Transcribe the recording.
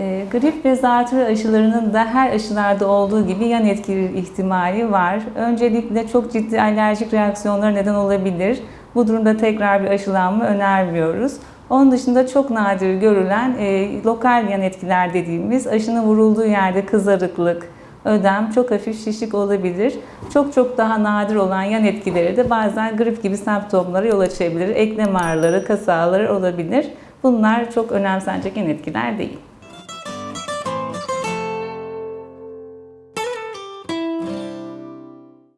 E, grip ve zatürre aşılarının da her aşılarda olduğu gibi yan etki ihtimali var. Öncelikle çok ciddi alerjik reaksiyonlara neden olabilir. Bu durumda tekrar bir aşılanma önermiyoruz. Onun dışında çok nadir görülen e, lokal yan etkiler dediğimiz aşının vurulduğu yerde kızarıklık, ödem, çok hafif şişlik olabilir. Çok çok daha nadir olan yan etkileri de bazen grip gibi semptomlara yol açabilir. Eklem ağrıları, kas ağrıları olabilir. Bunlar çok önemsenecek yan etkiler değil.